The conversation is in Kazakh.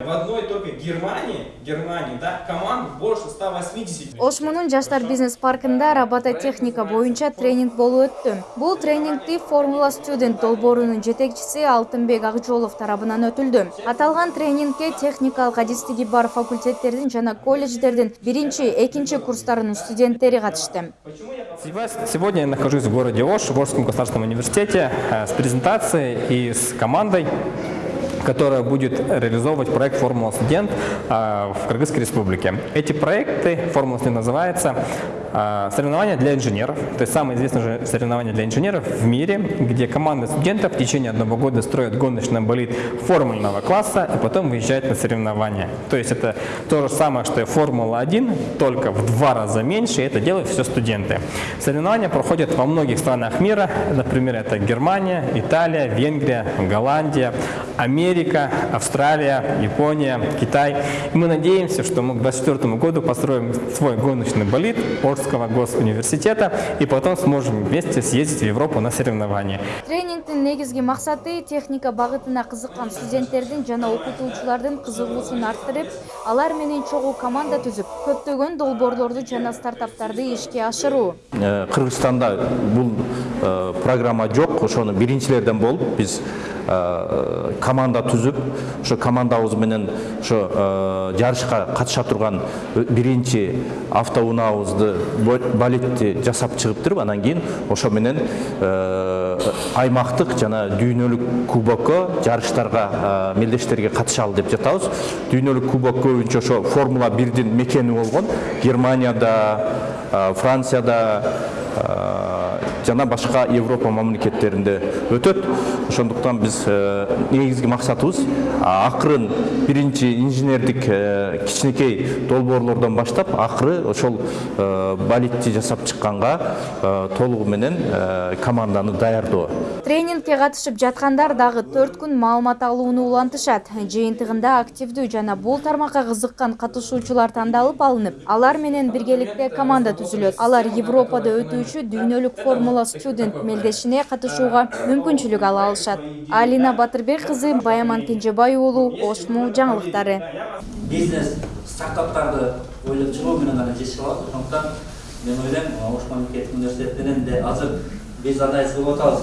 В одной только Германии, Германии, да, команд больше 180. ошмунун жаштар бизнес паркында робототехника боюнча тренинг болуп өттү бул тренингди формула студент долбоорунун жетекчиси алтынбек акжолов тарабынан өтүлдү аталган тренингке техникалык адистиги бар факультеттердин жана колледждердин биринчи экинчи курстарынын студенттери катышты Сегодня я нахожусь в городе Ош, в Ошском государственном университете, э, с презентацией и с командой, которая будет реализовывать проект «Формула студент» э, в Кыргызской республике. Эти проекты, «Формула студент» называется, соревнования для инженеров, то есть самое известное соревнование для инженеров в мире, где команда студентов в течение одного года строит гоночный болид формульного класса и потом выезжает на соревнования. То есть это то же самое, что и Формула-1, только в два раза меньше, и это делают все студенты. Соревнования проходят во многих странах мира, например, это Германия, Италия, Венгрия, Голландия, Америка, Австралия, Япония, Китай. И мы надеемся, что мы к 2024 году построим свой гоночный болид Орского госуниверситета и потом сможем вместе съездить в Европу на соревнования. тренингдин негизги максаты техника багытына кызыккан студенттердин жана окутуучулардын кызыгуусун арттырып алар менен чогуу команда түзүп көптөгөн долбоорлорду жана стартаптарды ишке ашыруу Э, кыргызстанда бул э, программа жок ошону биринчилерден болуп биз э, команда түзүп ошо командабыз менен ошо жарышка катыша турган биринчи автоунаабызды болидти жасап чыгыптыр анан кийин ошо менен аймактык жана дүйнөлүк кубокко жарыштарга мелдештерге катышалы деп жатабыз. Дүйнөлүк кубок көбүнчө ошо формула бирдин мекени болгон германияда францияда жана башка европа мамлекеттеринде өтөт. Ошондуктан биз негизги максатыбыз акырын биринчи инженердик кичинекей долбоорлордон баштап акыры ошол болидти жасап чыкканга толугу менен команданы даярдоо. Тренингке катышып жаткандар дагы төрт күн маалымат алууну улантышат. Жыйынтыгында активдүү жана бул тармакка кызыккан катышуучулар тандалып алынып алар менен биргеликте команда түзүлөт. Алар европада өтүүчү дүйнөлүк формула студент мелдешине катышууга мүмкүнчүлүк ала алышат. Алина батырбек кызы баяман кенжебай уулу ошму жаңылыктары. Бизнес стартаптарды ойлоп чыгуу менен гана жетише алат. Ошондуктан мен ойлойм ош мамлекеттик университетинен де азыр биз анализ кылып атабыз